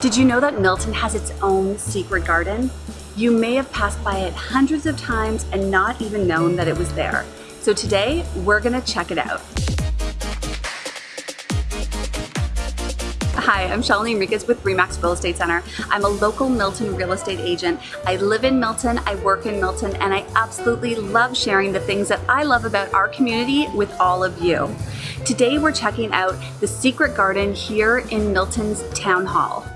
Did you know that Milton has its own secret garden? You may have passed by it hundreds of times and not even known that it was there. So today, we're gonna check it out. Hi, I'm Shalini Enriquez with Remax Real Estate Center. I'm a local Milton real estate agent. I live in Milton, I work in Milton, and I absolutely love sharing the things that I love about our community with all of you. Today we're checking out the secret garden here in Milton's Town Hall.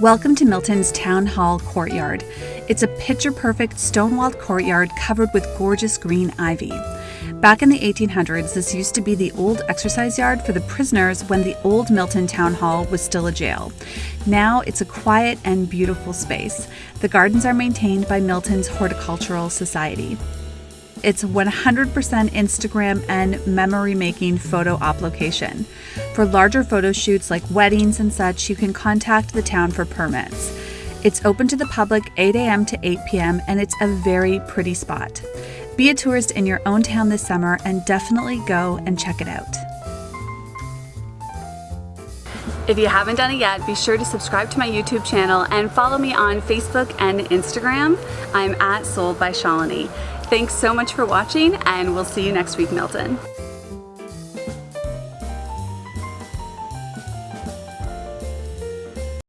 Welcome to Milton's Town Hall courtyard. It's a picture perfect stone walled courtyard covered with gorgeous green ivy. Back in the 1800s, this used to be the old exercise yard for the prisoners when the old Milton Town Hall was still a jail. Now it's a quiet and beautiful space. The gardens are maintained by Milton's Horticultural Society. It's 100% Instagram and memory making photo op location. For larger photo shoots like weddings and such, you can contact the town for permits. It's open to the public 8 a.m. to 8 p.m., and it's a very pretty spot. Be a tourist in your own town this summer and definitely go and check it out. If you haven't done it yet, be sure to subscribe to my YouTube channel and follow me on Facebook and Instagram. I'm at Sold by Shalini. Thanks so much for watching and we'll see you next week, Milton.